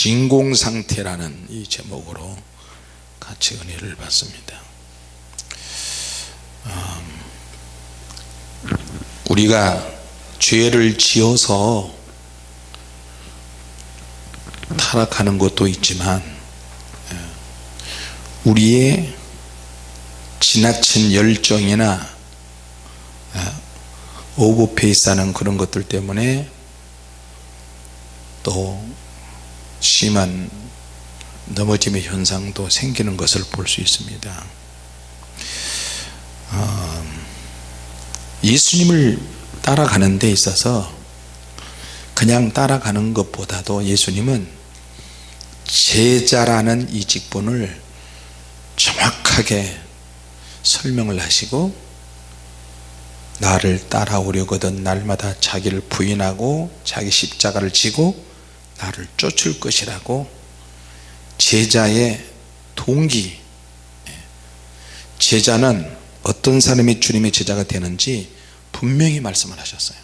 진공상태라는 이 제목으로 같이 은혜를 받습니다. 음, 우리가 죄를 지어서 타락하는 것도 있지만 예, 우리의 지나친 열정이나 예, 오버페이스하는 그런 것들 때문에 또 심한 넘어짐의 현상도 생기는 것을 볼 수 있습니다. 어, 예수님을 따라가는 데 있어서 그냥 따라가는 것보다도 예수님은 제자라는 이 직분을 정확하게 설명을 하시고 나를 따라오려거든 날마다 자기를 부인하고 자기 십자가를 지고 나를 쫓을 것이라고 제자의 동기 제자는 어떤 사람이 주님의 제자가 되는지 분명히 말씀을 하셨어요.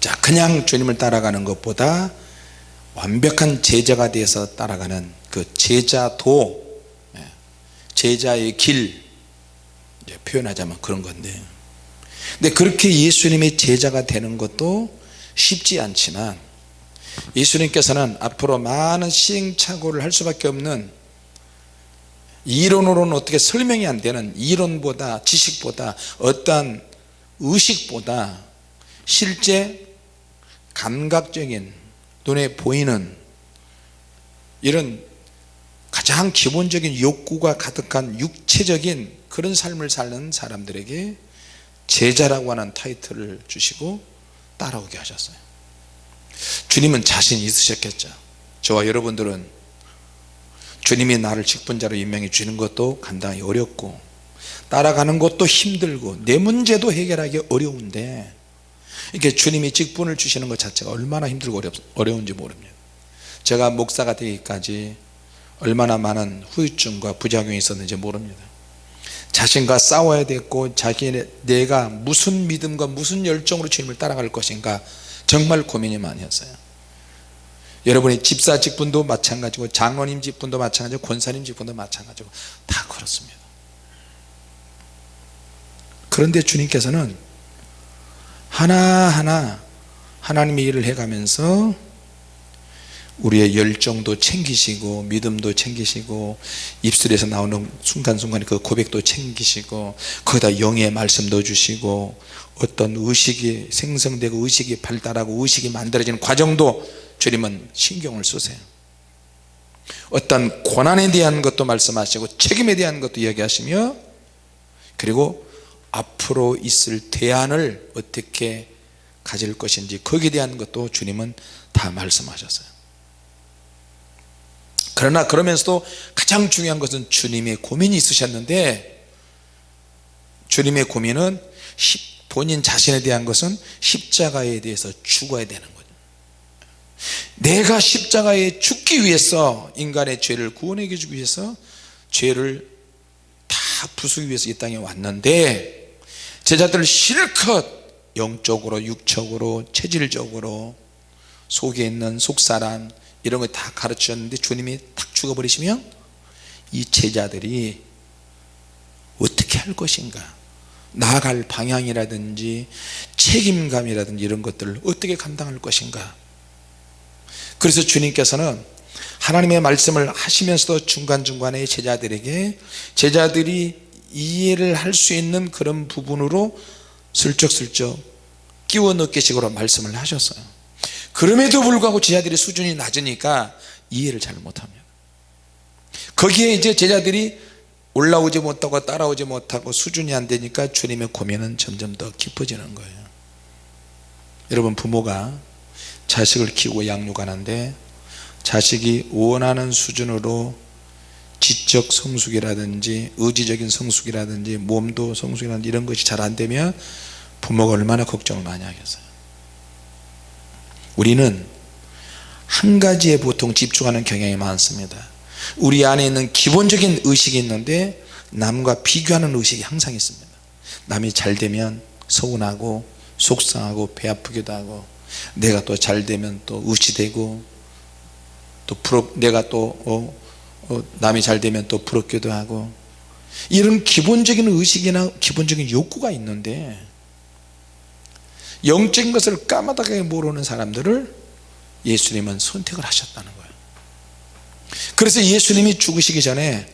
자 그냥 주님을 따라가는 것보다 완벽한 제자가 되어서 따라가는 그 제자도 예, 제자의 길 표현하자면 그런 건데. 근데 그렇게 예수님의 제자가 되는 것도 쉽지 않지만 예수님께서는 앞으로 많은 시행착오를 할 수밖에 없는 이론으로는 어떻게 설명이 안 되는 이론보다 지식보다 어떠한 의식보다 실제 감각적인 눈에 보이는 이런 가장 기본적인 욕구가 가득한 육체적인 그런 삶을 사는 사람들에게 제자라고 하는 타이틀을 주시고 따라오게 하셨어요 주님은 자신이 있으셨겠죠. 저와 여러분들은 주님이 나를 직분자로 임명해 주는 것도 감당이 어렵고 따라가는 것도 힘들고 내 문제도 해결하기 어려운데 이렇게 주님이 직분을 주시는 것 자체가 얼마나 힘들고 어려운지 모릅니다. 제가 목사가 되기까지 얼마나 많은 후유증과 부작용이 있었는지 모릅니다. 자신과 싸워야 됐고 자기 내가 무슨 믿음과 무슨 열정으로 주님을 따라갈 것인가 정말 고민이 많이 했어요. 여러분이 집사 직분도 마찬가지고 장로님 직분도 마찬가지고 권사님 직분도 마찬가지고 다 그렇습니다. 그런데 주님께서는 하나하나 하나님의 일을 해가면서 우리의 열정도 챙기시고 믿음도 챙기시고 입술에서 나오는 순간순간에 그 고백도 챙기시고 거기다 영의 말씀도 주시고 어떤 의식이 생성되고 의식이 발달하고 의식이 만들어지는 과정도 주님은 신경을 쓰세요. 어떤 고난에 대한 것도 말씀하시고 책임에 대한 것도 이야기하시며 그리고 앞으로 있을 대안을 어떻게 가질 것인지 거기에 대한 것도 주님은 다 말씀하셨어요 그러나 그러면서도 가장 중요한 것은 주님의 고민이 있으셨는데 주님의 고민은 본인 자신에 대한 것은 십자가에 대해서 죽어야 되는 거죠. 내가 십자가에 죽기 위해서 인간의 죄를 구원해 주기 위해서 죄를 다 부수기 위해서 이 땅에 왔는데 제자들 실컷 영적으로 육적으로 체질적으로 속에 있는 속사람 이런 거 다 가르쳤는데 주님이 탁 죽어버리시면 이 제자들이 어떻게 할 것인가? 나아갈 방향이라든지 책임감이라든지 이런 것들을 어떻게 감당할 것인가? 그래서 주님께서는 하나님의 말씀을 하시면서도 중간중간에 제자들에게 제자들이 이해를 할 수 있는 그런 부분으로 슬쩍슬쩍 끼워 넣기 식으로 말씀을 하셨어요 그럼에도 불구하고 제자들의 수준이 낮으니까 이해를 잘 못합니다. 거기에 이제 제자들이 올라오지 못하고 따라오지 못하고 수준이 안 되니까 주님의 고민은 점점 더 깊어지는 거예요. 여러분 부모가 자식을 키우고 양육하는데 자식이 원하는 수준으로 지적 성숙이라든지 의지적인 성숙이라든지 몸도 성숙이라든지 이런 것이 잘 안되면 부모가 얼마나 걱정을 많이 하겠어요 우리는 한 가지에 보통 집중하는 경향이 많습니다. 우리 안에 있는 기본적인 의식이 있는데 남과 비교하는 의식이 항상 있습니다. 남이 잘 되면 서운하고 속상하고 배 아프기도 하고 내가 또 잘 되면 또 의지되고 또 부럽 내가 또 어, 어, 남이 잘 되면 또 부럽기도 하고 이런 기본적인 의식이나 기본적인 욕구가 있는데 영적인 것을 까마득하게 모르는 사람들을 예수님은 선택을 하셨다는 거예요. 그래서 예수님이 죽으시기 전에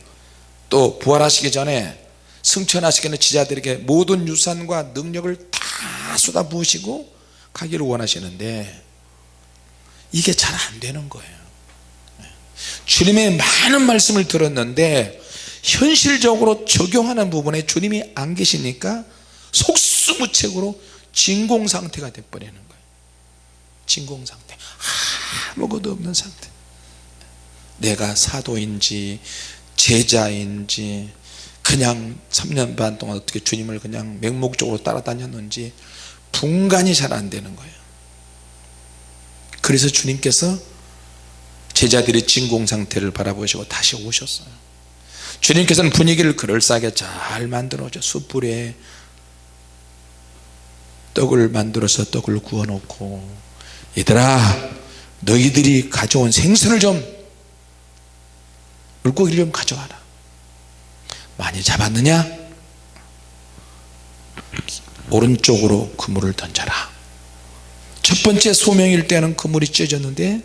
또 부활하시기 전에 승천하시기 전에 지자들에게 모든 유산과 능력을 다 쏟아부으시고 가기를 원하시는데 이게 잘 안 되는 거예요. 주님의 많은 말씀을 들었는데 현실적으로 적용하는 부분에 주님이 안 계시니까 속수무책으로 진공상태가 돼버리는 거예요. 진공상태. 아무것도 없는 상태. 내가 사도인지 제자인지 그냥 3년 반 동안 어떻게 주님을 그냥 맹목적으로 따라다녔는지 분간이 잘 안 되는 거예요. 그래서 주님께서 제자들의 진공상태를 바라보시고 다시 오셨어요. 주님께서는 분위기를 그럴싸하게 잘 만들어줘. 숯불에 떡을 만들어서 떡을 구워 놓고 얘들아 너희들이 가져온 생선을 좀 물고기를 좀 가져와라. 많이 잡았느냐? 오른쪽으로 그물을 던져라. 첫 번째 소명일 때는 그물이 찢어졌는데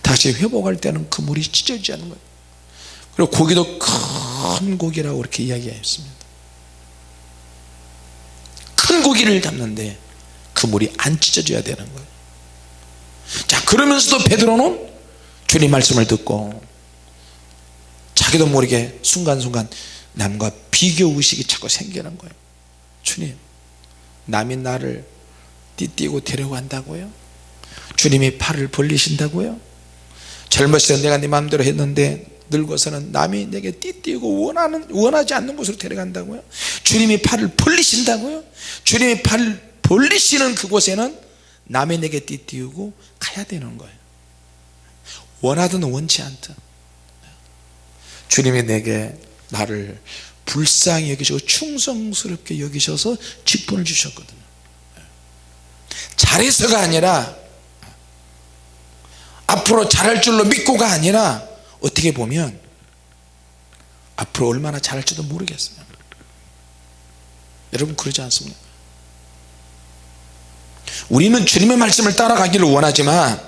다시 회복할 때는 그물이 찢어지지 않는 거예요. 그리고 고기도 큰 고기라고 이렇게 이야기했습니다. 큰 고기를 잡는데 그 물이 안 찢어져야 되는 거예요. 자 그러면서도 베드로는 주님 말씀을 듣고 자기도 모르게 순간순간 남과 비교 의식이 자꾸 생기는 거예요. 주님 남이 나를 띠띠고 데려간다고요? 주님이 팔을 벌리신다고요? 젊었을 때 내가 네 마음대로 했는데 늙어서는 남이 내게 띠띠고 원하는, 원하지 않는 곳으로 데려간다고요? 주님이 팔을 벌리신다고요? 주님이 팔을 벌리시는 그곳에는 남이 내게 띠띠우고 가야 되는 거예요. 원하든 원치 않든. 주님이 내게 나를 불쌍히 여기시고 충성스럽게 여기셔서 직분을 주셨거든요. 잘해서가 아니라 앞으로 잘할 줄로 믿고가 아니라 어떻게 보면 앞으로 얼마나 잘할지도 모르겠어요 여러분 그러지 않습니까 우리는 주님의 말씀을 따라가기를 원하지만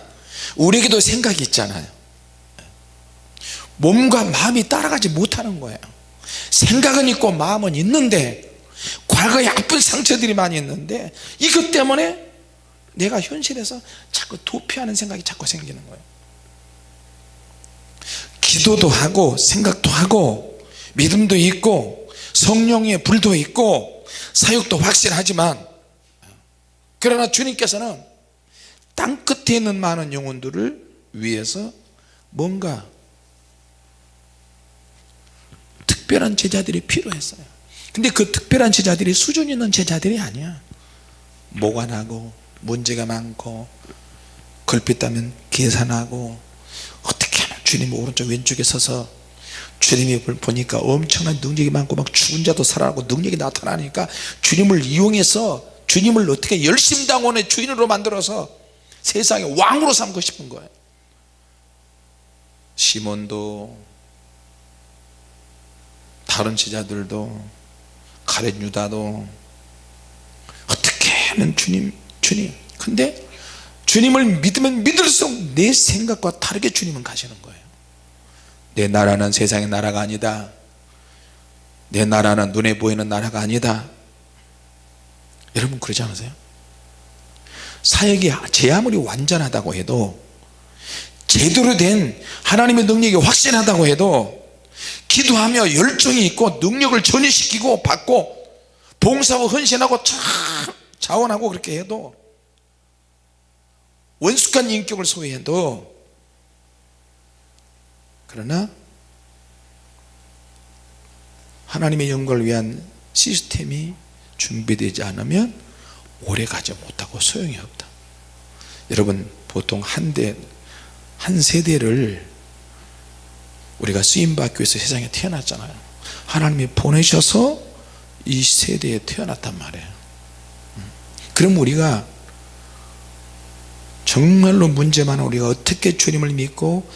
우리에게도 생각이 있잖아요. 몸과 마음이 따라가지 못하는 거예요. 생각은 있고 마음은 있는데 과거에 아픈 상처들이 많이 있는데 이것 때문에 내가 현실에서 자꾸 도피하는 생각이 자꾸 생기는 거예요. 기도도 하고 생각도 하고 믿음도 있고 성령의 불도 있고 사역도 확실하지만 그러나 주님께서는 땅 끝에 있는 많은 영혼들을 위해서 뭔가 특별한 제자들이 필요했어요. 근데 그 특별한 제자들이 수준 있는 제자들이 아니야. 나고 문제가 많고 걸핏하면 계산하고 어떻게 하면 주님 오른쪽 왼쪽에 서서 주님이 보니까 엄청난 능력이 많고 막 죽은 자도 살아나고 능력이 나타나니까 주님을 이용해서 주님을 어떻게 열심당원의 주인으로 만들어서 세상의 왕으로 삼고 싶은 거예요. 시몬도 다른 제자들도 가렛 유다도 어떻게 하면 주님 주님? 근데 주님을 믿으면 믿을수록 내 생각과 다르게 주님은 가시는 거예요. 내 나라는 세상의 나라가 아니다. 내 나라는 눈에 보이는 나라가 아니다 여러분 그러지 않으세요? 사역이 제 아무리 완전하다고 해도 제대로 된 하나님의 능력이 확신하다고 해도 기도하며 열정이 있고 능력을 전이시키고 받고 봉사하고 헌신하고 참 자원하고 그렇게 해도 원숙한 인격을 소유해도 그러나 하나님의 영광을 위한 시스템이 준비되지 않으면 오래 가지 못하고 소용이 없다. 여러분 보통 한 대 한 세대를 우리가 쓰임받기 위해서 세상에 태어났잖아요. 하나님이 보내셔서 이 세대에 태어났단 말이에요. 그럼 우리가 정말로 문제 많은 우리가 어떻게 주님을 믿고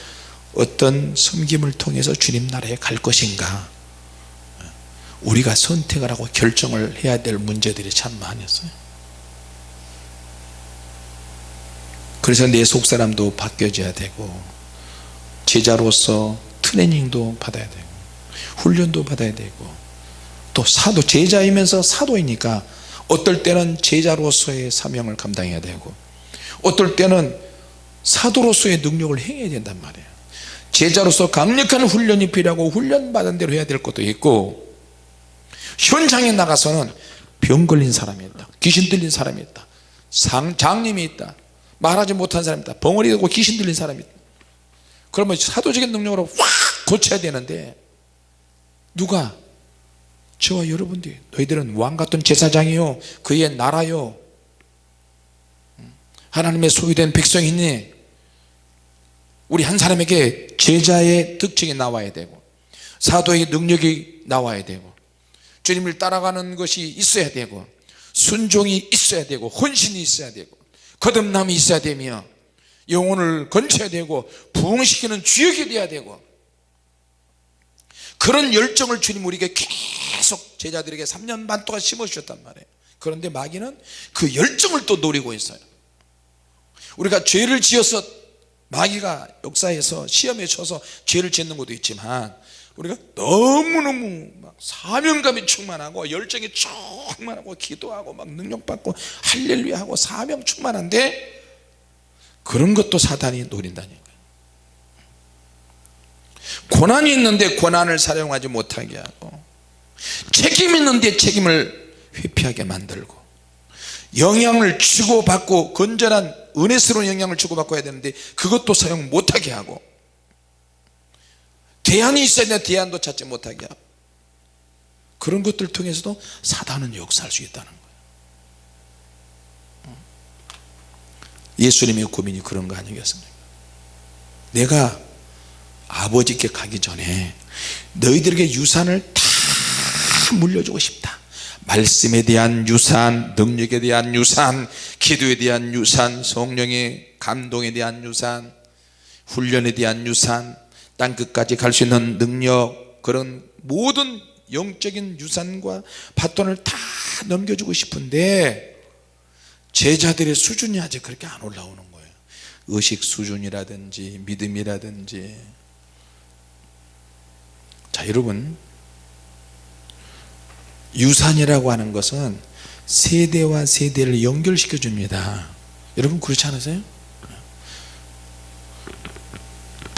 어떤 섬김을 통해서 주님 나라에 갈 것인가 우리가 선택을 하고 결정을 해야 될 문제들이 참 많았어요. 그래서 내 속 사람도 바뀌어져야 되고 제자로서 트레이닝도 받아야 되고 훈련도 받아야 되고 또 사도 제자이면서 사도이니까 어떨 때는 제자로서의 사명을 감당해야 되고 어떨 때는 사도로서의 능력을 행해야 된단 말이에요. 제자로서 강력한 훈련이 필요하고 훈련받은 대로 해야 될 것도 있고 현장에 나가서는 병 걸린 사람이 있다. 귀신 들린 사람이 있다. 상, 장님이 있다. 말하지 못한 사람이 있다. 벙어리 되고 귀신 들린 사람이 있다. 그러면 사도적인 능력으로 확 고쳐야 되는데 누가? 저와 여러분들. 너희들은 왕 같은 제사장이요. 그의 나라요. 하나님의 소유된 백성이니? 우리 한 사람에게 제자의 특징이 나와야 되고 사도의 능력이 나와야 되고 주님을 따라가는 것이 있어야 되고 순종이 있어야 되고 헌신이 있어야 되고 거듭남이 있어야 되며 영혼을 건쳐야 되고 부흥시키는 주역이 돼야 되고 그런 열정을 주님 우리에게 계속 제자들에게 3년 반 동안 심어주셨단 말이에요. 그런데 마귀는 그 열정을 또 노리고 있어요. 우리가 죄를 지어서 마귀가 역사에서 시험에 쳐서 죄를 짓는 것도 있지만 우리가 너무너무 막 사명감이 충만하고 열정이 충만하고 기도하고 막 능력받고 할렐루야 하고 사명 충만한데 그런 것도 사단이 노린다니까요 고난이 있는데 고난을 사용하지 못하게 하고 책임 있는데 책임을 회피하게 만들고 영향을 주고받고 건전한 은혜스러운 영향을 주고받고 해야 되는데 그것도 사용 못하게 하고 대안이 있어야 되는데 대안도 찾지 못하게 하고. 그런 것들 통해서도 사단은 역사할 수 있다는 거예요. 예수님의 고민이 그런 거 아니겠습니까? 내가 아버지께 가기 전에 너희들에게 유산을 다 물려주고 싶다. 말씀에 대한 유산 능력에 대한 유산 기도에 대한 유산 성령의 감동에 대한 유산 훈련에 대한 유산 땅 끝까지 갈 수 있는 능력 그런 모든 영적인 유산과 바톤을 다 넘겨주고 싶은데 제자들의 수준이 아직 그렇게 안 올라오는 거예요. 의식 수준이라든지 믿음이라든지. 자 여러분. 유산이라고 하는 것은 세대와 세대를 연결시켜 줍니다. 여러분 그렇지 않으세요?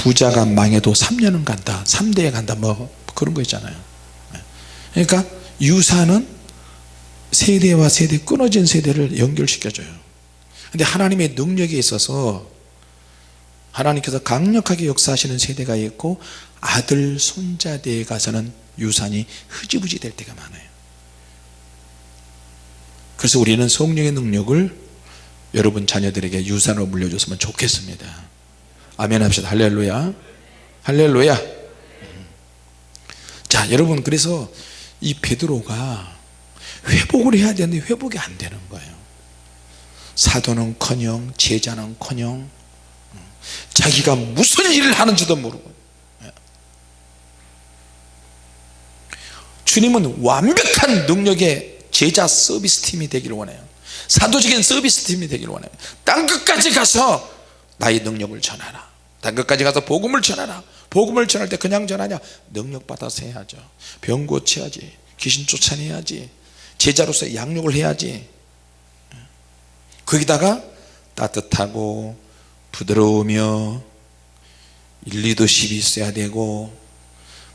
부자가 망해도 3년은 간다 3대에 간다 뭐 그런 거 있잖아요. 그러니까 유산은 세대와 세대 끊어진 세대를 연결시켜줘요. 근데 하나님의 능력에 있어서 하나님께서 강력하게 역사하시는 세대가 있고 아들 손자대에 가서는 유산이 흐지부지 될 때가 많아요. 그래서 우리는 성령의 능력을 여러분 자녀들에게 유산으로 물려줬으면 좋겠습니다 아멘 합시다. 할렐루야. 할렐루야. 자 여러분 그래서 이 베드로가 회복을 해야 되는데 회복이 안 되는 거예요. 사도는 커녕 제자는 커녕 자기가 무슨 일을 하는지도 모르고. 주님은 완벽한 능력의 제자 서비스 팀이 되기를 원해요. 사도적인 서비스 팀이 되기를 원해요. 땅끝까지 가서 나의 능력을 전하라. 땅끝까지 가서 복음을 전하라. 복음을 전할 때 그냥 전하냐? 능력 받아서 해야죠. 병 고쳐야지. 귀신 쫓아내야지. 제자로서 양육을 해야지. 거기다가 따뜻하고 부드러우며 리더십이 있어야 되고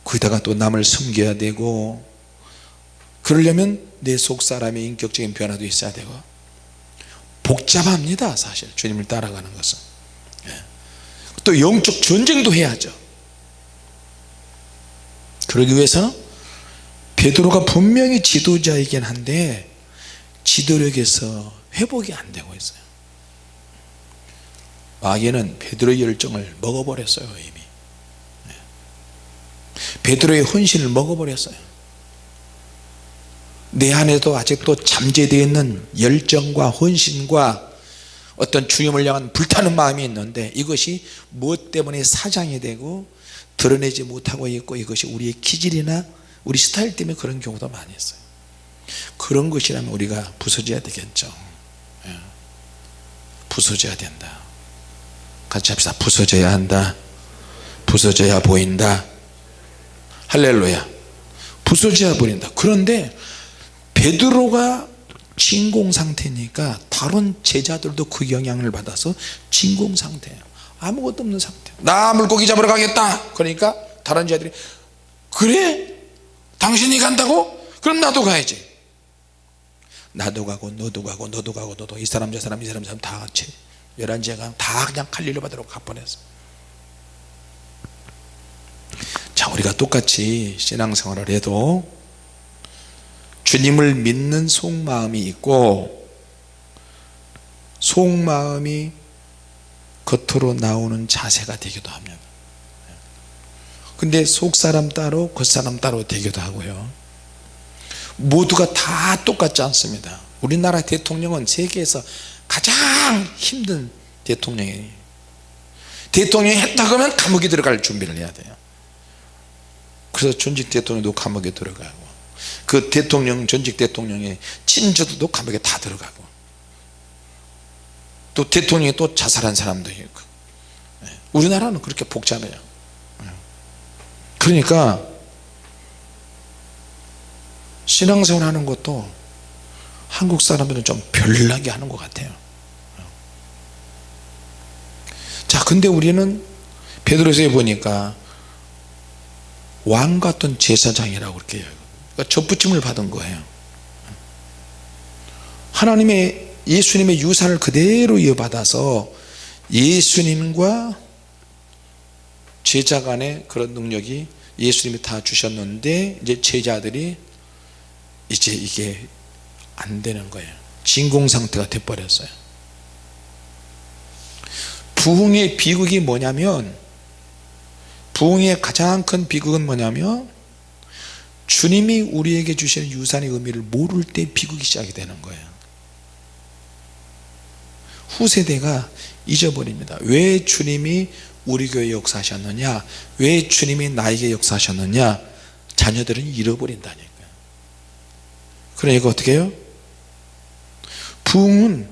거기다가 또 남을 섬겨야 되고 그러려면 내 속 사람의 인격적인 변화도 있어야 되고 복잡합니다 사실. 주님을 따라가는 것은. 예. 또 영적 전쟁도 해야죠. 그러기 위해서는 베드로가 분명히 지도자이긴 한데 지도력에서 회복이 안 되고 있어요. 마귀는 베드로의 열정을 먹어버렸어요 이미. 예. 베드로의 헌신을 먹어버렸어요. 내 안에도 아직도 잠재되어 있는 열정과 헌신과 어떤 주님을 향한 불타는 마음이 있는데 이것이 무엇 때문에 사장이 되고 드러내지 못하고 있고 이것이 우리의 기질이나 우리 스타일 때문에 그런 경우도 많이 있어요. 그런 것이라면 우리가 부서져야 되겠죠. 예. 부서져야 된다. 같이 합시다. 부서져야 한다. 부서져야 보인다. 할렐루야. 부서져야 보인다. 그런데 베드로가 진공 상태니까 다른 제자들도 그 영향을 받아서 진공 상태예요. 아무것도 없는 상태. 나 물고기 잡으러 가겠다. 그러니까 다른 제자들이 그래? 당신이 간다고? 그럼 나도 가야지. 나도 가고 너도 가고 너도 가고 너도. 이 사람 저 사람 이 사람 저 사람 다 같이. 열한제가 다 그냥 갈릴리 바다로 가버렸어. 자 우리가 똑같이 신앙생활을 해도 주님을 믿는 속마음이 있고 속마음이 겉으로 나오는 자세가 되기도 합니다. 근데 속사람 따로 겉사람 따로 되기도 하고요. 모두가 다 똑같지 않습니다. 우리나라 대통령은 세계에서 가장 힘든 대통령이에요. 대통령이 했다 그러면 감옥에 들어갈 준비를 해야 돼요. 그래서 전직 대통령도 감옥에 들어가고 그 대통령 전직 대통령의 친저도 감옥에 다 들어가고 또 대통령이 또 자살한 사람도 있고 예. 우리나라는 그렇게 복잡해요 예. 그러니까 신앙생활 하는 것도 한국 사람들은 좀 별나게 하는 것 같아요 자 근데 우리는 베드로서에 보니까 왕 같은 제사장이라고 그렇게 해요 그러니까 접붙임을 받은 거예요. 하나님의 예수님의 유산을 그대로 이어받아서 예수님과 제자 간의 그런 능력이 예수님이 다 주셨는데 이제 제자들이 이제 이게 안 되는 거예요. 진공 상태가 돼 버렸어요. 부흥의 비극이 뭐냐면 부흥의 가장 큰 비극은 뭐냐면 주님이 우리에게 주시는 유산의 의미를 모를 때 비극이 시작이 되는 거예요. 후세대가 잊어버립니다. 왜 주님이 우리 교회 역사하셨느냐? 왜 주님이 나에게 역사하셨느냐? 자녀들은 잃어버린다니까요. 그러니까 어떻게 해요? 부흥은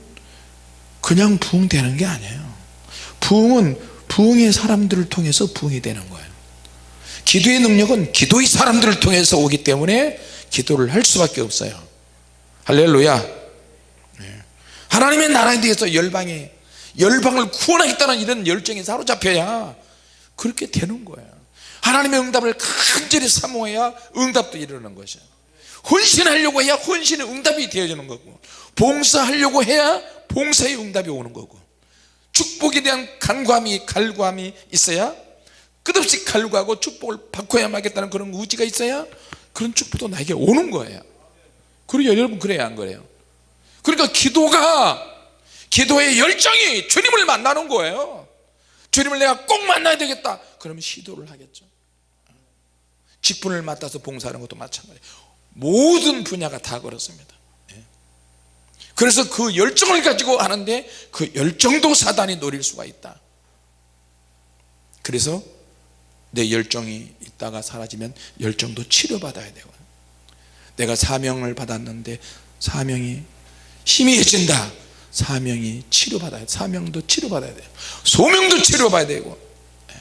그냥 부흥되는 게 아니에요. 부흥은 부흥의 사람들을 통해서 부흥이 되는 거예요 기도의 능력은 기도의 사람들을 통해서 오기 때문에 기도를 할 수밖에 없어요. 할렐루야. 네. 하나님의 나라에 대해서 열방에 열방을 구원하겠다는 이런 열정에 사로잡혀야 그렇게 되는 거예요. 하나님의 응답을 간절히 사모해야 응답도 이루는 것이에요. 헌신하려고 해야 헌신의 응답이 되어지는 거고 봉사하려고 해야 봉사의 응답이 오는 거고 축복에 대한 간과함이 갈구함이 있어야 끝없이 갈구하고 축복을 받고야 마겠다는 그런 의지가 있어야 그런 축복도 나에게 오는 거예요. 그리고 여러분 그래야 안 그래요. 그러니까 기도가 기도의 열정이 주님을 만나는 거예요. 주님을 내가 꼭 만나야 되겠다. 그러면 시도를 하겠죠. 직분을 맡아서 봉사하는 것도 마찬가지예요 모든 분야가 다 그렇습니다. 예. 그래서 그 열정을 가지고 하는데 그 열정도 사단이 노릴 수가 있다. 그래서 내 열정이 있다가 사라지면 열정도 치료받아야 되고. 내가 사명을 받았는데 사명이 희미해진다. 사명이 치료받아야 돼 사명도 치료받아야 돼요. 소명도 치료받아야 되고. 예.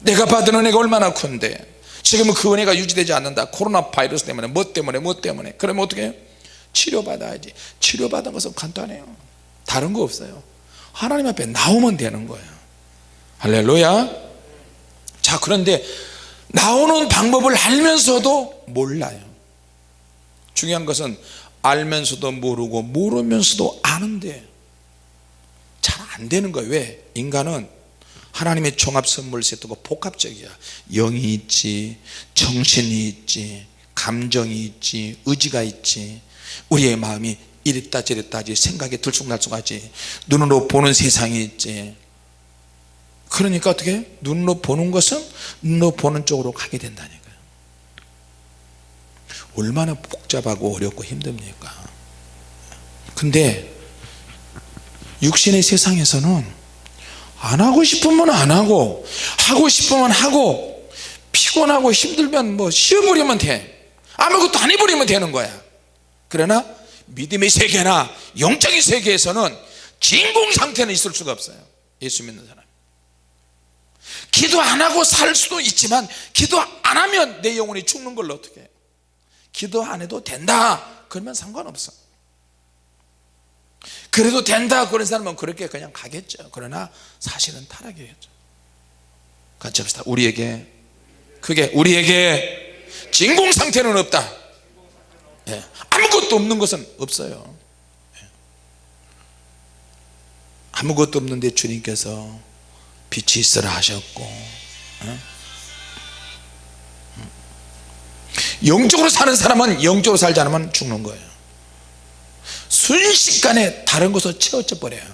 내가 받은 은혜가 얼마나 큰데. 지금은 그 은혜가 유지되지 않는다. 코로나 바이러스 때문에 뭐 때문에 뭐 때문에. 그러면 어떻게 해요? 치료받아야지. 치료받은 것은 간단해요. 다른 거 없어요. 하나님 앞에 나오면 되는 거예요. 할렐루야 자 그런데 나오는 방법을 알면서도 몰라요. 중요한 것은 알면서도 모르고 모르면서도 아는데 잘 안 되는 거예요. 왜? 인간은 하나님의 종합 선물 세트가 복합적이야. 영이 있지 정신이 있지 감정이 있지 의지가 있지. 우리의 마음이 이랬다 저랬다 하지 생각이 들쑥날쑥하지. 눈으로 보는 세상이 있지 그러니까 어떻게? 눈으로 보는 것은 눈으로 보는 쪽으로 가게 된다니까요. 얼마나 복잡하고 어렵고 힘듭니까? 근데 육신의 세상에서는 안 하고 싶으면 안 하고 하고 싶으면 하고 피곤하고 힘들면 뭐 쉬어버리면 돼. 아무것도 안 해버리면 되는 거야. 그러나 믿음의 세계나 영적인 세계에서는 진공 상태는 있을 수가 없어요. 예수 믿는 사람 기도 안 하고 살 수도 있지만 기도 안 하면 내 영혼이 죽는 걸로 어떻게 해요 기도 안 해도 된다. 그러면 상관없어. 그래도 된다 그런 사람은 그렇게 그냥 가겠죠. 그러나 사실은 타락이겠죠. 같이 합시다. 우리에게 그게 우리에게 진공 상태는 없다. 예, 아무것도 없는 것은 없어요. 예. 아무것도 없는데 주님께서 빛이 있으라 하셨고 예? 영적으로 사는 사람은 영적으로 살지 않으면 죽는 거예요. 순식간에 다른 것으로 채워져 버려요.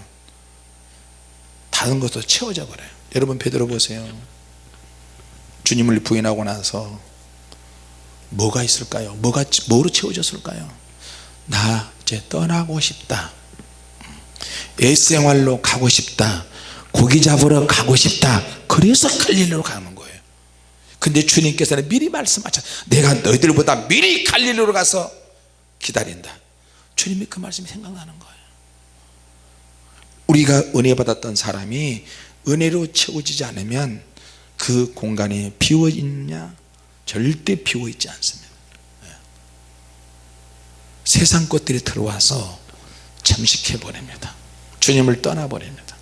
다른 것으로 채워져 버려요. 여러분 베드로 보세요. 주님을 부인하고 나서 뭐가 있을까요? 뭐가 뭐로 채워졌을까요? 나 이제 떠나고 싶다. 애생활로 가고 싶다 고기 잡으러 가고 싶다. 그래서 갈릴리로 가는 거예요. 근데 주님께서는 미리 말씀하셨 내가 너희들보다 미리 갈릴리로 가서 기다린다. 주님이 그 말씀이 생각나는 거예요. 우리가 은혜 받았던 사람이 은혜로 채워지지 않으면 그 공간이 비워 있느냐? 절대 비워 있지 않습니다. 예. 세상 것들이 들어와서 잠식해 버립니다. 주님을 떠나 버립니다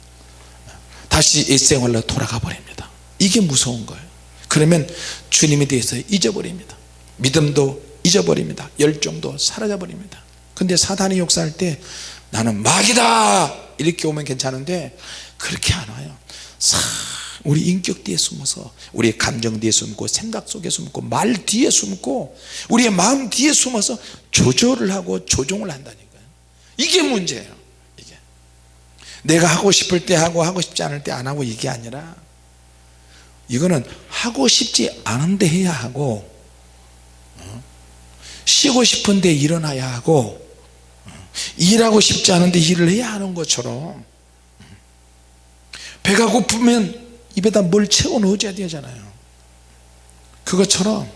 다시 일생활로 돌아가 버립니다. 이게 무서운 거예요. 그러면 주님에 대해서 잊어버립니다. 믿음도 잊어버립니다. 열정도 사라져 버립니다. 근데 사단이 역사할 때 나는 마귀다! 이렇게 오면 괜찮은데 그렇게 안 와요. 싹 우리 인격 뒤에 숨어서 우리의 감정 뒤에 숨고 생각 속에 숨고 말 뒤에 숨고 우리의 마음 뒤에 숨어서 조절을 하고 조종을 한다니까요. 이게 문제예요 내가 하고 싶을 때 하고 하고 싶지 않을 때 안 하고 이게 아니라 이거는 하고 싶지 않은데 해야 하고 어? 쉬고 싶은데 일어나야 하고 어? 일하고 싶지 않은데 일을 해야 하는 것처럼 배가 고프면 입에다 뭘 채워 넣어줘야 되잖아요 그것처럼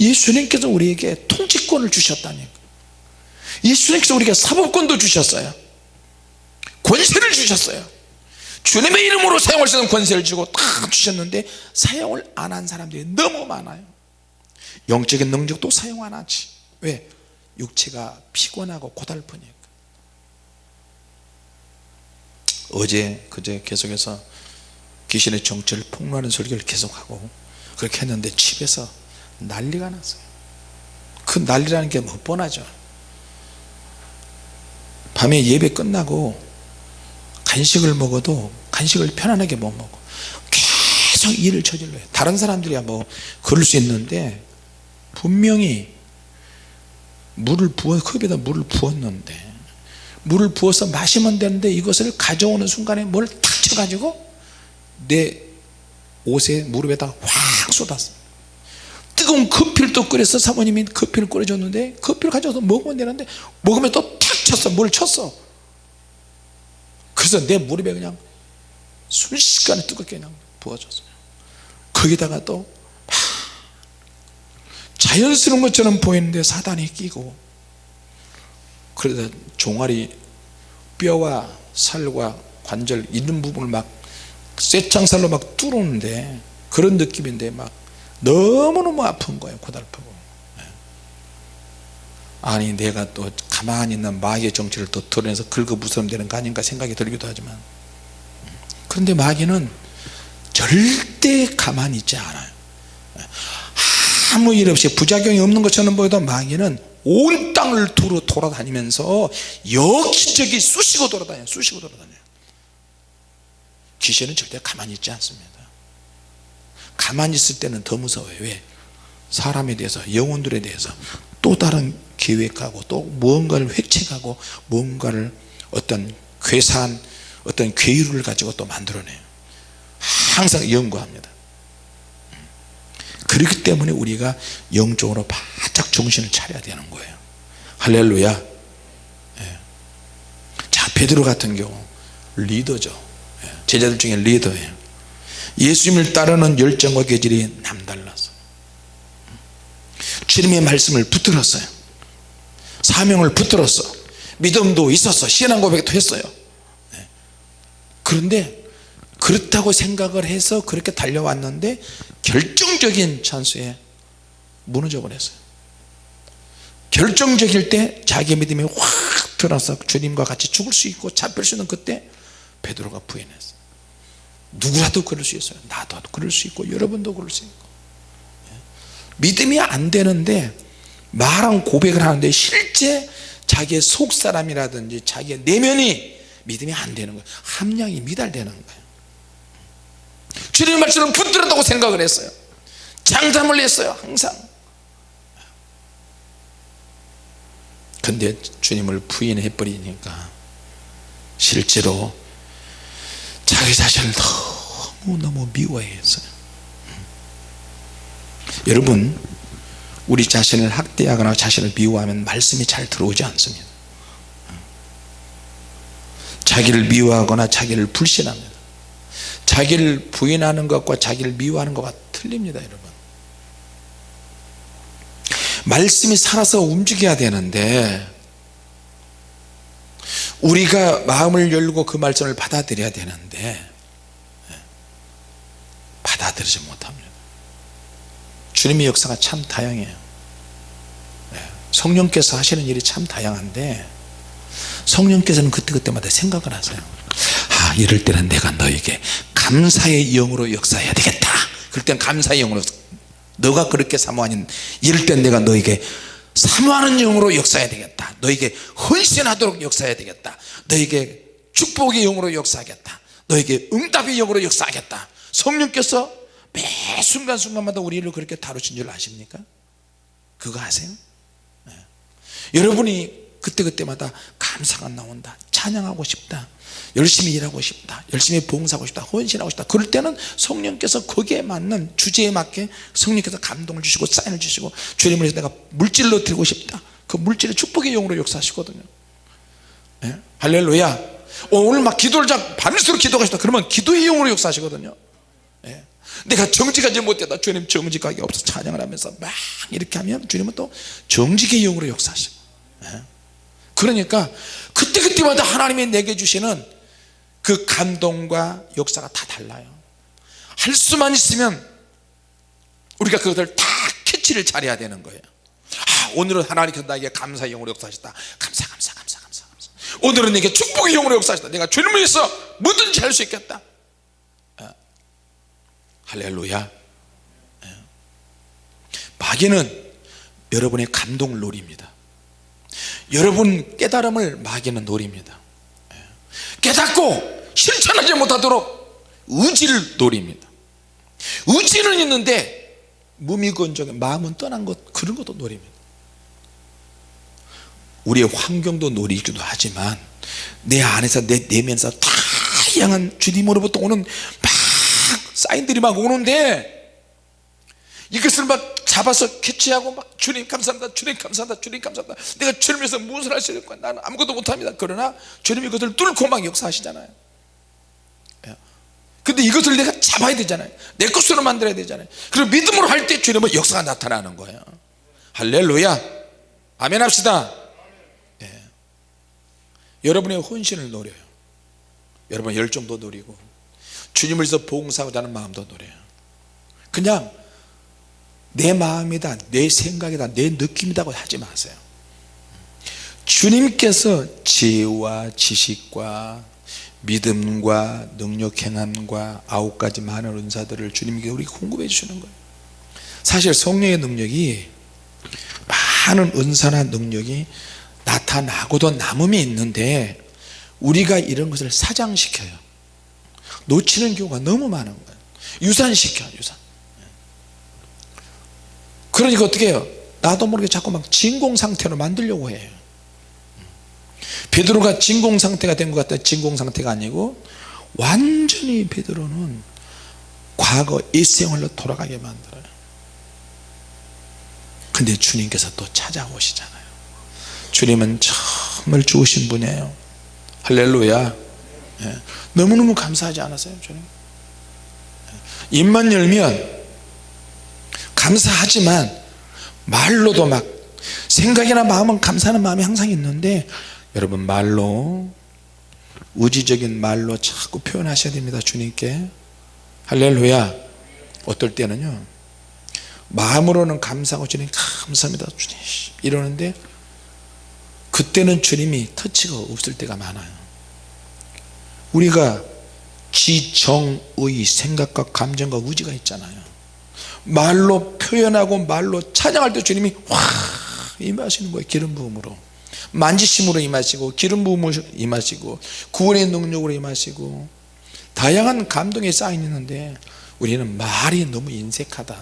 예수님께서 우리에게 통치권을 주셨다니까 예수님께서 우리에게 사법권도 주셨어요 권세를 주셨어요. 주님의 이름으로 사용할 수 있는 권세를 주고 딱 주셨는데 사용을 안 한 사람들이 너무 많아요. 영적인 능력도 사용 안 하지. 왜? 육체가 피곤하고 고달프니까. 어제 그제 계속해서 귀신의 정체를 폭로하는 설교를 계속하고 그렇게 했는데 집에서 난리가 났어요. 그 난리라는 게 뭐 뻔하죠. 밤에 예배 끝나고 간식을 먹어도 간식을 편안하게 못 먹어. 계속 일을 저질러요. 다른 사람들이야 뭐 그럴 수 있는데 분명히 물을 부어 컵에다 물을 부었는데 물을 부어서 마시면 되는데 이것을 가져오는 순간에 뭘 탁 쳐가지고 내 옷에 무릎에다 확 쏟았어 뜨거운 커피를 또 끓여서 사모님이 커피를 끓여줬는데 커피를 가져와서 먹으면 되는데 먹으면 또 탁 쳤어. 뭘 쳤어 그래서 내 무릎에 그냥 순식간에 뜨겁게 그냥 부어졌어요 거기다가 또 자연스러운 것처럼 보이는데 사단이 끼고 그러다 종아리 뼈와 살과 관절 있는 부분을 막 쇠창살로 막 뚫었는데 그런 느낌인데 막 너무너무 아픈 거예요 고달프고 네. 아니 내가 또 가만히 있는 마귀의 또 드러내서 긁어부스럼 되는 거 아닌가 생각이 들기도 하지만. 그런데 마귀는 절대 가만히 있지 않아요. 아무 일 없이 부작용이 없는 것처럼 보여도 마귀는 온 땅을 두루 돌아다니면서 여기저기 쑤시고 돌아다녀요. 쑤시고 돌아다녀요. 귀신은 절대 가만히 있지 않습니다. 가만히 있을 때는 더 무서워요. 왜? 사람에 대해서 영혼들에 대해서 또 다른 계획하고 또 무언가를 획책하고 무언가를 어떤 괴산 어떤 괴유를 가지고 또 만들어내요. 항상 연구합니다. 그렇기 때문에 우리가 영적으로 바짝 정신을 차려야 되는 거예요. 할렐루야. 예. 자 베드로 같은 경우 리더죠. 예, 제자들 중에 리더예요. 예수님을 따르는 열정과 계절이 남달라서 주님의 말씀을 붙들었어요. 사명을 붙들었어. 믿음도 있었어. 신앙 고백도 했어요. 예. 그런데 그렇다고 생각을 해서 그렇게 달려왔는데 결정적인 찬스에 무너져 버렸어요. 결정적일 때 자기 믿음이 확 들어서 주님과 같이 죽을 수 있고 잡힐 수 있는 그때 베드로가 부인했어요. 누구라도 그럴 수 있어요. 나도 그럴 수 있고 여러분도 그럴 수 있고. 예. 믿음이 안 되는데 말한 고백을 하는데 실제 자기의 속사람이라든지 자기의 내면이 믿음이 안 되는 거예요. 함량이 미달되는 거예요. 주님의 말씀을 붙들었다고 생각을 했어요. 장담을 했어요 항상. 근데 주님을 부인해 버리니까 실제로 자기 자신을 너무너무 미워했어요 여러분 우리 자신을 학대하거나 자신을 미워하면 말씀이 잘 들어오지 않습니다. 자기를 미워하거나 자기를 불신합니다. 자기를 부인하는 것과 자기를 미워하는 것과 틀립니다 여러분. 말씀이 살아서 움직여야 되는데 우리가 마음을 열고 그 말씀을 받아들여야 되는데 받아들이지 못합니다 주님의 역사가 참 다양해요. 성령께서 하시는 일이 참 다양한데 성령께서는 그때그때마다 생각을 하세요. 아 이럴 때는 내가 너에게 감사의 영으로 역사해야 되겠다. 그럴 땐 감사의 영으로 너가 그렇게 사모하는 이럴 땐 내가 너에게 사모하는 영으로 역사해야 되겠다. 너에게 헌신하도록 역사해야 되겠다. 너에게 축복의 영으로 역사하겠다. 너에게 응답의 영으로 역사하겠다. 성령께서 매 순간순간마다 우리를 그렇게 다루신 줄 아십니까? 그거 아세요? 네. 여러분이 그때그때마다 감사가 나온다 찬양하고 싶다 열심히 일하고 싶다 열심히 봉사하고 싶다 헌신하고 싶다 그럴 때는 성령께서 거기에 맞는 주제에 맞게 성령께서 감동을 주시고 사인을 주시고 주님을 위해서 내가 물질로 드리고 싶다 그 물질의 축복의 용으로 역사하시거든요 네? 할렐루야 어, 오늘 막 기도를 자 밤새도록 기도가 싶다 그러면 기도의 용으로 역사하시거든요 네? 내가 정직하지 못했다 주님 정직하게 없어 찬양을 하면서 막 이렇게 하면 주님은 또 정직의 영으로 역사하시고 네? 그러니까 그때그때마다 하나님이 내게 주시는 그 감동과 역사가 다 달라요. 할 수만 있으면 우리가 그것을 다 캐치를 잘해야 되는 거예요. 아 오늘은 하나님께서 나에게 감사의 영으로 역사하셨다. 감사 감사 감사 감사 감사. 오늘은 내게 축복의 영으로 역사하셨다. 내가 주님을 위해서 뭐든지 할 수 있겠다. 아, 할렐루야. 아, 마귀는 여러분의 감동을 노립니다. 여러분 깨달음을 마귀는 노립니다. 깨닫고 실천하지 못하도록 의지를 노립니다. 의지는 있는데 무미건조하게 마음은 떠난 것 그런 것도 노립니다. 우리의 환경도 노리기도 하지만 내 안에서 내 내면에서 다양한 주님으로부터 오는 막 사인들이 막 오는데 이것을 막 잡아서 캐치하고 막 주님 감사합니다 주님 감사합니다 주님 감사합니다. 내가 주님에서 무엇을 할수 있을까 나는 아무것도 못합니다. 그러나 주님이 그것을 뚫고 막 역사하시잖아요. 예. 근데 이것을 내가 잡아야 되잖아요. 내 것으로 만들어야 되잖아요. 그리고 믿음으로 할 때 주님은 역사가 나타나는 거예요. 할렐루야. 아멘 합시다. 예. 여러분의 헌신을 노려요. 여러분 열정도 노리고 주님을 위해서 봉사하고자 하는 마음도 노려요. 그냥 내 마음이다 내 생각이다 내 느낌이다 하지 마세요. 주님께서 지혜와 지식과 믿음과 능력 행함과 아홉 가지 많은 은사들을 주님께 우리 공급해 주시는 거예요. 사실 성령의 능력이 많은 은사나 능력이 나타나고도 남음이 있는데 우리가 이런 것을 사장시켜요 놓치는 경우가 너무 많은 거예요. 유산시켜 유산. 그러니까 어떻게 해요? 나도 모르게 자꾸 막 진공 상태로 만들려고 해요. 베드로가 진공 상태가 된 것 같다. 진공 상태가 아니고 완전히 베드로는 과거 일생활로 돌아가게 만들어요. 근데 주님께서 또 찾아오시잖아요. 주님은 정말 좋으신 분이에요. 할렐루야. 예. 너무너무 감사하지 않았어요 주님? 예. 입만 열면 감사하지만 말로도 막 생각이나 마음은 감사하는 마음이 항상 있는데 여러분 말로 우지적인 말로 자꾸 표현하셔야 됩니다 주님께. 할렐루야. 어떨 때는요. 마음으로는 감사하고 주님 감사합니다 주님. 이러는데 그때는 주님이 터치가 없을 때가 많아요 우리가 지정의 생각과 감정과 의지가 있잖아요. 말로 표현하고 말로 찬양할 때 주님이 확 임하시는 거예요 기름 부음으로. 만지심으로 임하시고 기름 부음으로 임하시고 구원의 능력으로 임하시고. 다양한 감동이 쌓여 있는데 우리는 말이 너무 인색하다.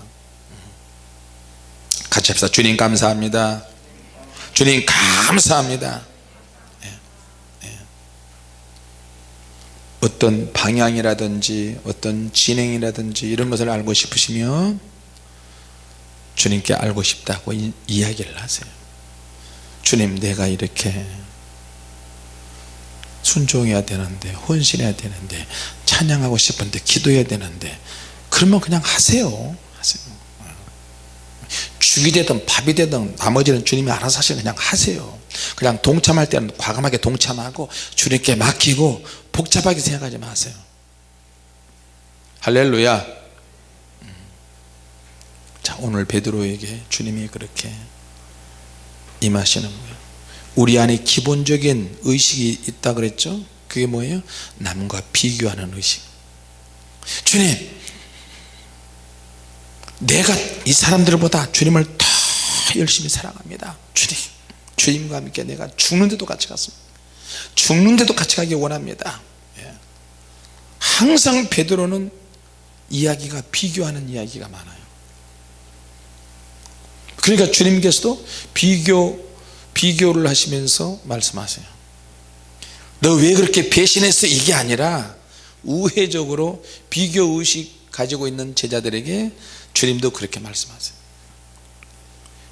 같이 합시다. 주님 감사합니다. 주님 감사합니다 예, 예. 어떤 방향이라든지 어떤 진행이라든지 이런 것을 알고 싶으시면 주님께 알고 싶다고 이, 이야기를 하세요. 주님 내가 이렇게 순종해야 되는데 헌신해야 되는데 찬양하고 싶은데 기도해야 되는데 그러면 그냥 하세요. 하세요. 죽이 되든 밥이 되든 나머지는 주님이 알아서 하시면 그냥 하세요. 그냥 동참할 때는 과감하게 동참하고 주님께 맡기고 복잡하게 생각하지 마세요. 할렐루야. 음. 자 오늘 베드로에게 주님이 그렇게 임하시는 거예요. 우리 안에 기본적인 의식이 있다 그랬죠? 그게 뭐예요? 남과 비교하는 의식. 주님 내가 이 사람들보다 주님을 더 열심히 사랑합니다. 주님 주님과 함께 내가 죽는데도 같이 갔습니다. 죽는데도 같이 가기 원합니다. 예. 항상 베드로는 이야기가 비교하는 이야기가 많아요. 그러니까 주님께서도 비교 비교를 하시면서 말씀하세요. 너 왜 그렇게 배신했어 이게 아니라 우회적으로 비교 의식 가지고 있는 제자들에게 주님도 그렇게 말씀하세요.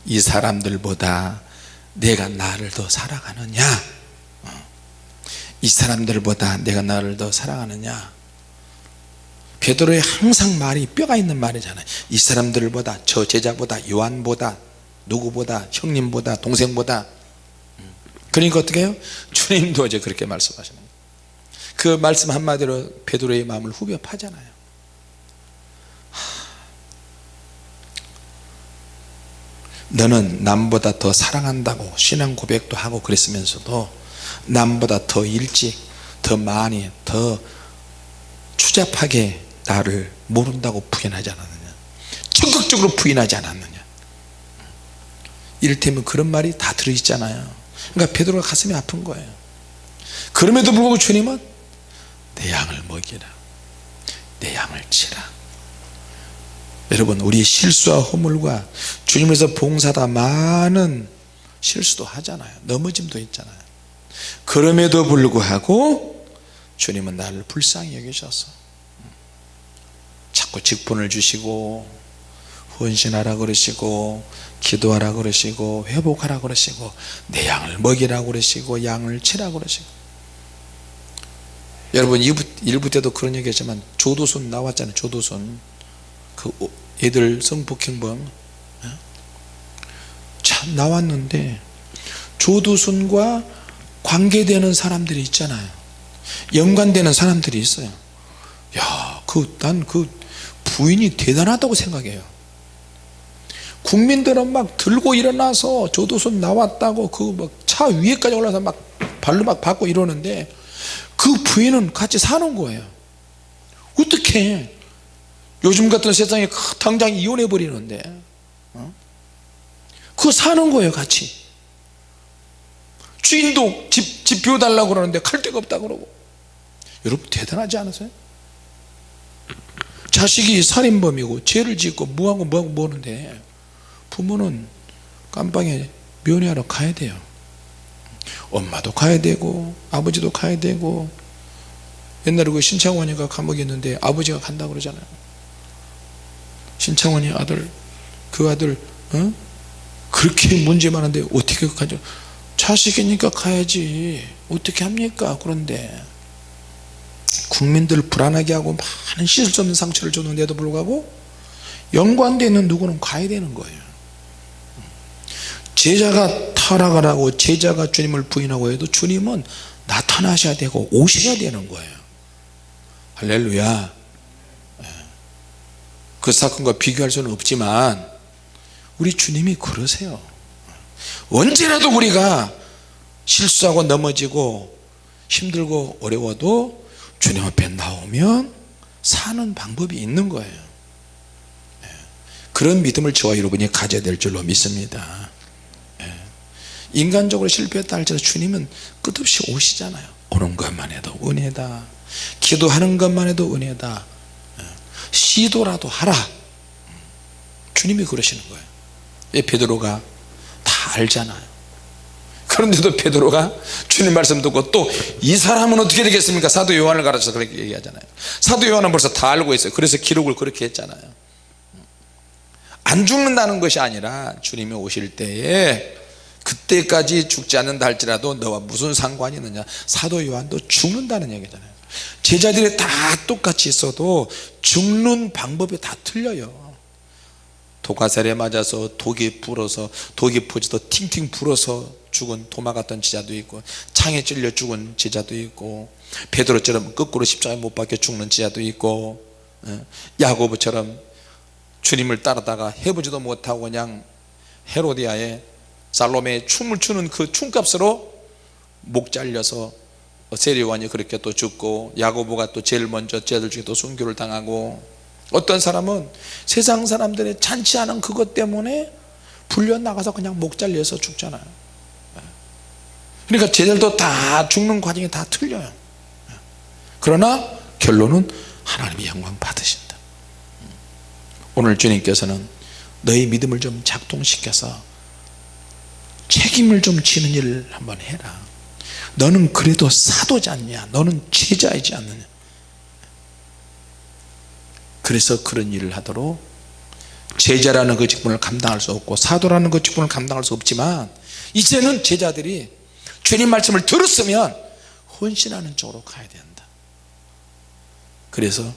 이 사람들보다 내가 나를 더 사랑하느냐? 어. 이 사람들보다 내가 나를 더 사랑하느냐 베드로의 항상 말이 뼈가 있는 말이잖아요. 이 사람들보다 저 제자보다 요한보다 누구보다 형님보다 동생보다. 음. 그러니까 어떻게 해요? 주님도 이제 그렇게 말씀하시는 거예요 그 말씀 한마디로 베드로의 마음을 후벼 파잖아요. 너는 남보다 더 사랑한다고 신앙 고백도 하고 그랬으면서도 남보다 더 일찍 더 많이 더 추잡하게 나를 모른다고 부인하지 않았느냐? 적극적으로 부인하지 않았느냐? 이를테면 그런 말이 다 들어있잖아요. 그러니까 베드로가 가슴이 아픈 거예요. 그럼에도 불구하고 주님은 내 양을 먹이라. 내 양을 치라. 여러분 우리 실수와 허물과 주님에서 봉사다 많은 실수도 하잖아요. 넘어짐도 있잖아요. 그럼에도 불구하고 주님은 나를 불쌍히 여기셔서 자꾸 직분을 주시고 헌신하라 그러시고 기도하라 그러시고 회복하라 그러시고 내 양을 먹이라 그러시고 양을 치라 그러시고. 여러분 1부 때도 그런 얘기 했지만 조도순 나왔잖아요 조도순. 그 애들 성폭행범. 어? 참 나왔는데 조두순과 관계되는 사람들이 있잖아요. 연관되는 사람들이 있어요. 야그 난그 부인이 대단하다고 생각해요. 국민들은 막 들고 일어나서 조두순 나왔다고 그 막 차 위에까지 올라서 막 발로 막 받고 이러는데 그 부인은 같이 사는 거예요. 어떻게? 요즘 같은 세상에 당장 이혼해 버리는데 어? 그거 사는 거예요 같이. 주인도 집, 집 비워달라고 그러는데 갈 데가 없다 그러고. 여러분 대단하지 않으세요? 자식이 살인범이고 죄를 짓고 뭐하고 뭐하고 뭐하는데 부모는 깜빵에 면회하러 가야 돼요. 엄마도 가야 되고 아버지도 가야 되고 옛날에 그 신창원이가 감옥에 있는데 아버지가 간다고 그러잖아요. 신창원이 아들 그 아들 어? 그렇게 문제 많은데 어떻게 가죠? 자식이니까 가야지. 어떻게 합니까? 그런데 국민들 불안하게 하고 많은 씻을 수 없는 상처를 줬는데도 불구하고 연관되어 있는 누구는 가야 되는 거예요. 제자가 타락을 하고 제자가 주님을 부인하고 해도 주님은 나타나셔야 되고 오셔야 되는 거예요. 할렐루야. 예. 그 사건과 비교할 수는 없지만 우리 주님이 그러세요. 언제라도 우리가 실수하고 넘어지고 힘들고 어려워도 주님 앞에 나오면 사는 방법이 있는 거예요. 예. 그런 믿음을 저와 여러분이 가져야 될 줄로 믿습니다. 예. 인간적으로 실패했다 할지라도 주님은 끝없이 오시잖아요. 오는 것만 해도 은혜다. 기도하는 것만 해도 은혜다. 예. 시도라도 하라. 주님이 그러시는 거예요. 왜 베드로가 다 알잖아요 그런데도 베드로가 주님 말씀 듣고 또 이 사람은 어떻게 되겠습니까? 사도 요한을 가르쳐서 그렇게 얘기하잖아요. 사도 요한은 벌써 다 알고 있어요. 그래서 기록을 그렇게 했잖아요. 안 죽는다는 것이 아니라 주님이 오실 때에 그때까지 죽지 않는다 할지라도 너와 무슨 상관이 있느냐. 사도 요한도 죽는다는 얘기잖아요. 제자들이 다 똑같이 있어도 죽는 방법이 다 틀려요. 독화살에 맞아서 독이 불어서 독이 퍼져도 팅팅 불어서 죽은 도마 같던 제자도 있고 창에 찔려 죽은 제자도 있고 베드로처럼 거꾸로 십자가에 못 박혀 죽는 제자도 있고 예, 야고보처럼 주님을 따르다가 해보지도 못하고 그냥 헤로디아의 살로메의 춤을 추는 그 춤값으로 목 잘려서 세리완이 그렇게 또 죽고 야고보가 또 제일 먼저 제자들 중에 또 순교를 당하고 어떤 사람은 세상 사람들의 잔치 하는 그것 때문에 불려 나가서 그냥 목 잘려서 죽잖아요 그러니까 제자들도 다 죽는 과정이 다 틀려요. 그러나 결론은 하나님이 영광 받으신다. 오늘 주님께서는 너희 믿음을 좀 작동시켜서 책임을 좀 지는 일을 한번 해라. 너는 그래도 사도지 않냐? 너는 제자이지 않느냐? 그래서 그런 일을 하도록 제자라는 그 직분을 감당할 수 없고 사도라는 그 직분을 감당할 수 없지만 이제는 제자들이 주님 말씀을 들었으면 헌신하는 쪽으로 가야 된다. 그래서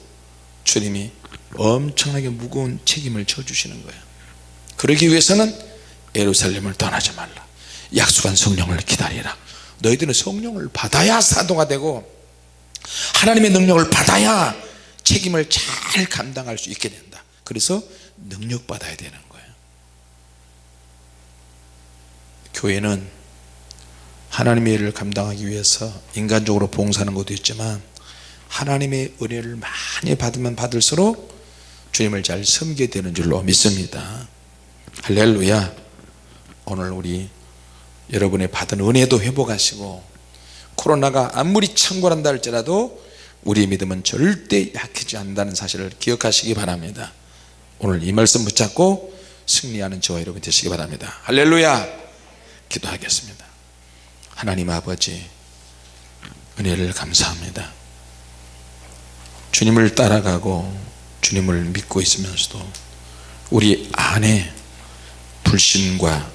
주님이 엄청나게 무거운 책임을 져주시는 거예요 그러기 위해서는 예루살렘을 떠나지 말라. 약속한 성령을 기다리라. 너희들은 성령을 받아야 사도가 되고 하나님의 능력을 받아야 책임을 잘 감당할 수 있게 된다. 그래서 능력 받아야 되는 거예요 교회는 하나님의 일을 감당하기 위해서 인간적으로 봉사하는 것도 있지만 하나님의 은혜를 많이 받으면 받을수록 주님을 잘 섬기게 되는 줄로 믿습니다. 할렐루야. 오늘 우리 여러분의 받은 은혜도 회복하시고 코로나가 아무리 창궐한다 할지라도 우리의 믿음은 절대 약해지지 않는다는 사실을 기억하시기 바랍니다. 오늘 이 말씀 붙잡고 승리하는 저와 여러분 되시기 바랍니다. 할렐루야. 기도하겠습니다 하나님 아버지 은혜를 감사합니다. 주님을 따라가고 주님을 믿고 있으면서도 우리 안에 불신과